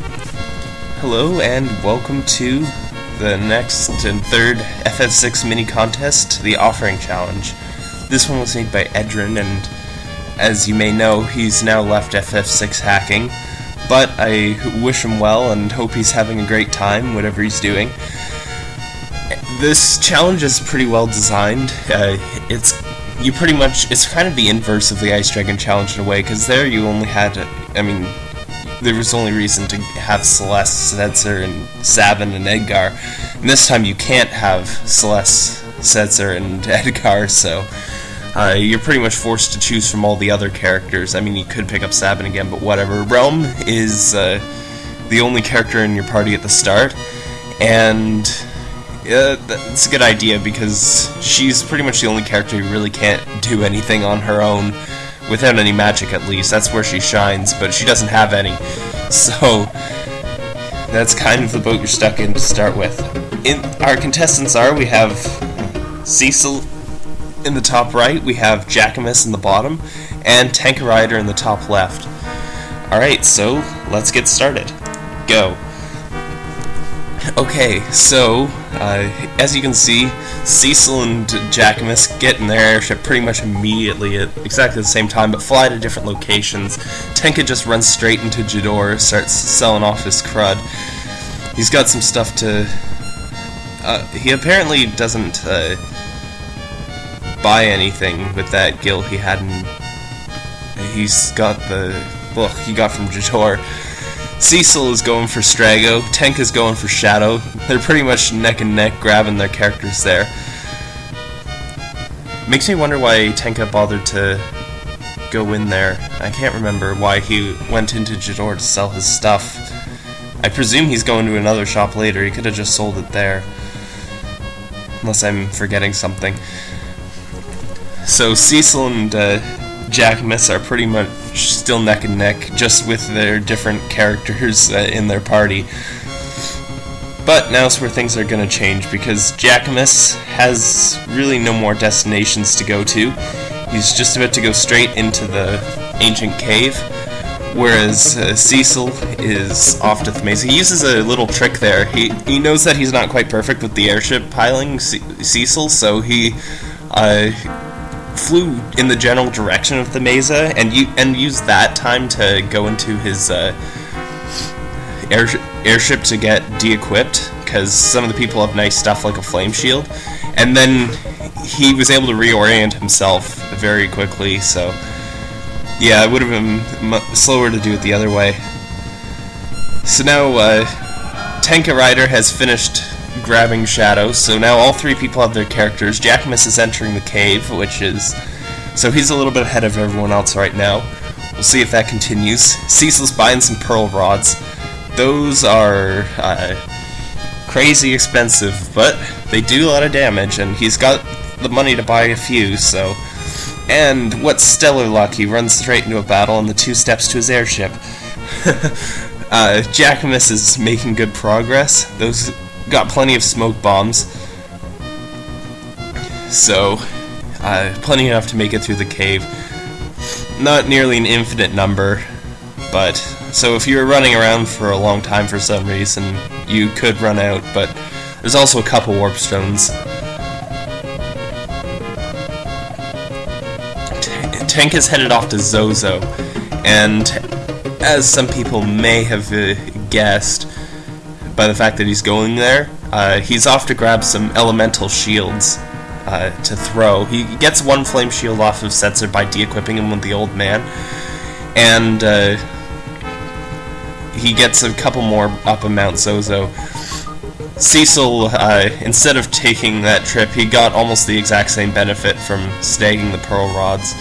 Hello and welcome to the next and third FF6 mini contest, the Offering Challenge. This one was made by Edrin, and as you may know, he's now left FF6 hacking, but I wish him well and hope he's having a great time, whatever he's doing. This challenge is pretty well designed. Uh, it's you pretty much it's kind of the inverse of the Ice Dragon challenge in a way, because there you only had, I mean, there was only reason to have Celes, Setzer, and Sabin and Edgar. And this time you can't have Celes, Setzer, and Edgar, so uh, you're pretty much forced to choose from all the other characters. I mean, you could pick up Sabin again, but whatever. Relm is uh, the only character in your party at the start, and uh, that's a good idea because she's pretty much the only character who really can't do anything on her own without any magic at least. That's where she shines, but she doesn't have any. So that's kind of the boat you're stuck in to start with. In our contestants are we have Cecil in the top right, we have Jackamus in the bottom, and Tanka Rider in the top left. Alright, so let's get started. Go. Okay, so, uh, as you can see, Cecil and Jackamus get in their airship pretty much immediately at exactly the same time, but fly to different locations. Tenka just runs straight into Jidoor, starts selling off his crud. He's got some stuff to... Uh, he apparently doesn't uh, buy anything with that gil he had in... He's got the book he got from Jidoor. Cecil is going for Strago, Tank is going for Shadow. They're pretty much neck and neck grabbing their characters there. Makes me wonder why Tenka bothered to go in there. I can't remember why he went into Jidoor to sell his stuff. I presume he's going to another shop later. He could have just sold it there. Unless I'm forgetting something. So Cecil and uh, Jackamus are pretty much still neck and neck, just with their different characters uh, in their party. But now's where things are going to change because Jackamus has really no more destinations to go to. He's just about to go straight into the ancient cave, whereas uh, Cecil is off to Thamasa. He uses a little trick there. He he knows that he's not quite perfect with the airship piling C Cecil, so he uh, flew in the general direction of the mesa and you and used that time to go into his uh, air, airship to get de-equipped because some of the people have nice stuff like a flame shield. And then he was able to reorient himself very quickly so yeah it would have been slower to do it the other way. So now uh, Tanka Rider has finished grabbing Shadow, so now all three people have their characters. Jackamus is entering the cave, which is... So he's a little bit ahead of everyone else right now. We'll see if that continues. Cecil's buying some Pearl Rods. Those are uh, crazy expensive, but they do a lot of damage, and he's got the money to buy a few, so... And what's stellar luck, he runs straight into a battle on the two steps to his airship. uh, is making good progress. Those got plenty of smoke bombs. So, uh, plenty enough to make it through the cave. Not nearly an infinite number, but so if you were running around for a long time for some reason, you could run out, but there's also a couple warp stones. Tank is headed off to Zozo, and as some people may have uh, guessed, by the fact that he's going there. Uh, he's off to grab some elemental shields uh, to throw. He gets one flame shield off of Setzer by de-equipping him with the old man, and uh, he gets a couple more up in Mount Zozo. Cecil, uh, instead of taking that trip, he got almost the exact same benefit from snagging the Pearl Rods.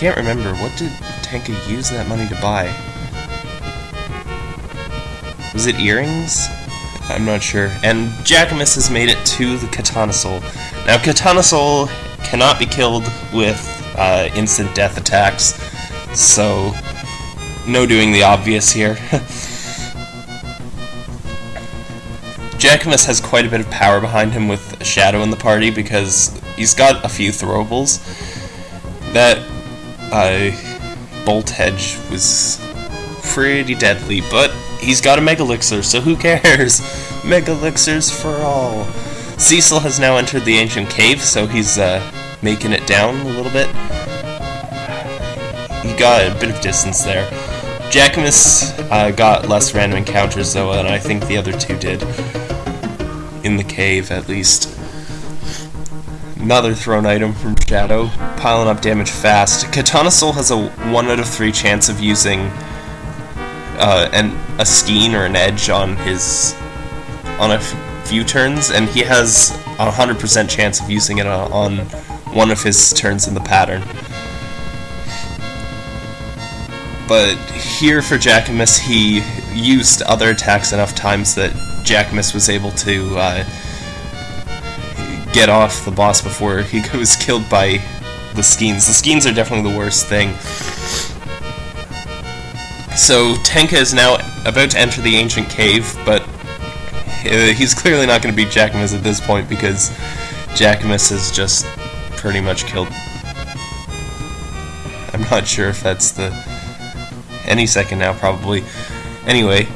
Can't remember. What did Tenka use that money to buy? Was it earrings? I'm not sure. And Jackamus has made it to the Katana Soul. Now, Katana Soul cannot be killed with uh, instant death attacks, so no doing the obvious here. Jackamus has quite a bit of power behind him with Shadow in the party because he's got a few throwables. That uh, Bolt Edge was pretty deadly, but he's got a Mega Elixir, so who cares? Mega Elixirs for all. Cecil has now entered the ancient cave, so he's uh, making it down a little bit. He got a bit of distance there. Jackamus uh, got less random encounters though than I think the other two did. In the cave, at least. Another thrown item from Shadow, piling up damage fast. Katana Soul has a 1 out of 3 chance of using uh, an, a Skean or an edge on his on a few turns, and he has a 100% chance of using it on one of his turns in the pattern. But here for Jackamus, he used other attacks enough times that Jackamus was able to uh, get off the boss before he was killed by the Skeans. The Skeans are definitely the worst thing. So Tenka is now about to enter the ancient cave, but uh, he's clearly not going to beat Jackamus at this point because Jackamus has just pretty much killed. I'm not sure if that's the any second now, probably. Anyway,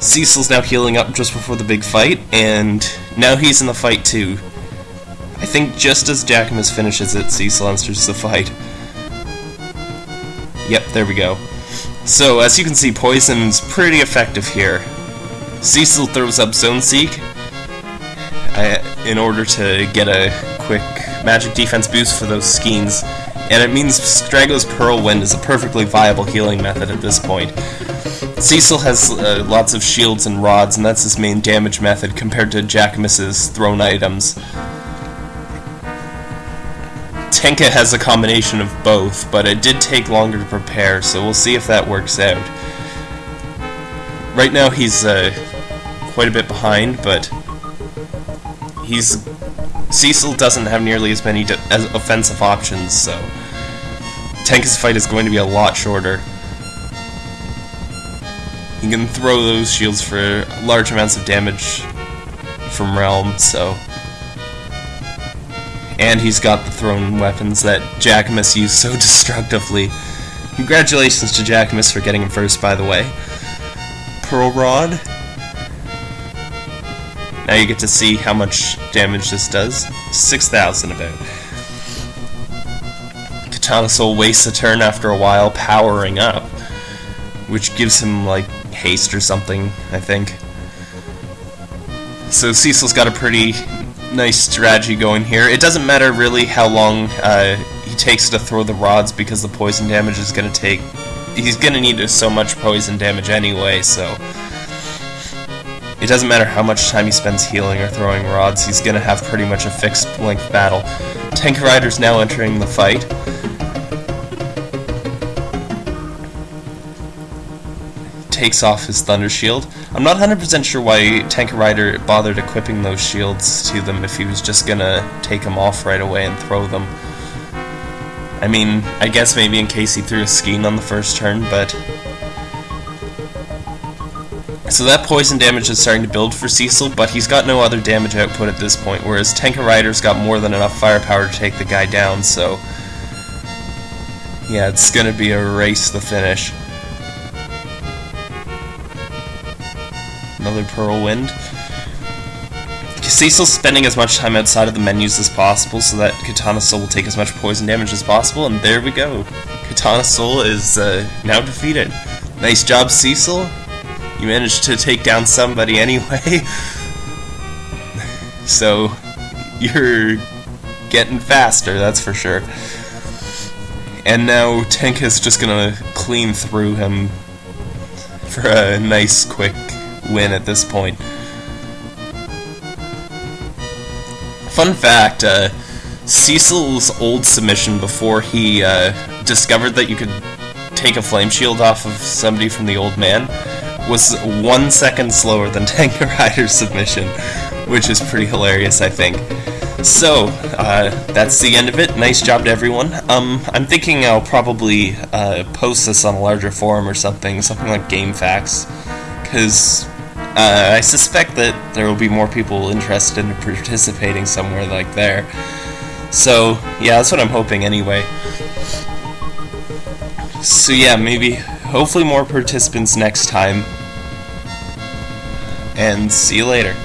Cecil's now healing up just before the big fight, and now he's in the fight too. I think just as Jackamus finishes it, Cecil enters the fight. Yep, there we go. So, as you can see, Poison's pretty effective here. Cecil throws up Zone Seek uh, in order to get a quick magic defense boost for those Skeans, and it means Strago's Pearl Wind is a perfectly viable healing method at this point. Cecil has uh, lots of shields and rods, and that's his main damage method compared to Jackamus's thrown items. Tenka has a combination of both, but it did take longer to prepare, so we'll see if that works out. Right now he's uh, quite a bit behind, but he's Cecil doesn't have nearly as many as offensive options, so Tenka's fight is going to be a lot shorter. He can throw those shields for large amounts of damage from Relm, so... And he's got the thrown weapons that Jackamus used so destructively. Congratulations to Jackamus for getting him first, by the way. Pearl Rod, now you get to see how much damage this does. 6,000 about. Katana Soul wastes a turn after a while powering up, which gives him, like, haste or something, I think. So Cecil's got a pretty nice strategy going here. It doesn't matter really how long uh, he takes to throw the rods because the poison damage is going to take... He's going to need so much poison damage anyway, so... It doesn't matter how much time he spends healing or throwing rods, he's gonna have pretty much a fixed length battle. Tank Rider's now entering the fight. Takes off his Thunder Shield. I'm not 100% sure why Tanker Rider bothered equipping those shields to them if he was just gonna take them off right away and throw them. I mean, I guess maybe in case he threw a Skean on the first turn, but so that poison damage is starting to build for Cecil, but he's got no other damage output at this point, whereas Tanker Rider's got more than enough firepower to take the guy down, so... Yeah, it's gonna be a race to finish. Another Pearl Wind. Cecil's spending as much time outside of the menus as possible so that Katana Soul will take as much poison damage as possible, and there we go. Katana Soul is uh, now defeated. Nice job, Cecil. You managed to take down somebody anyway. so, you're getting faster, that's for sure. And now Tenka's just gonna clean through him for a nice, quick win at this point. Fun fact, uh, Cecil's old submission before he uh, discovered that you could take a flame shield off of somebody from the old man was one second slower than Tanka Rider's submission, which is pretty hilarious, I think. So, uh, that's the end of it. Nice job to everyone. Um, I'm thinking I'll probably uh, post this on a larger forum or something, something like GameFAQs, because uh, I suspect that there will be more people interested in participating somewhere like there. So, yeah, that's what I'm hoping anyway. So yeah, maybe, hopefully more participants next time. And see you later.